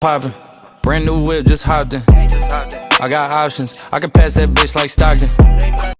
poppin'. Brand new whip, just hopped in. I got options. I can pass that bitch like Stockton.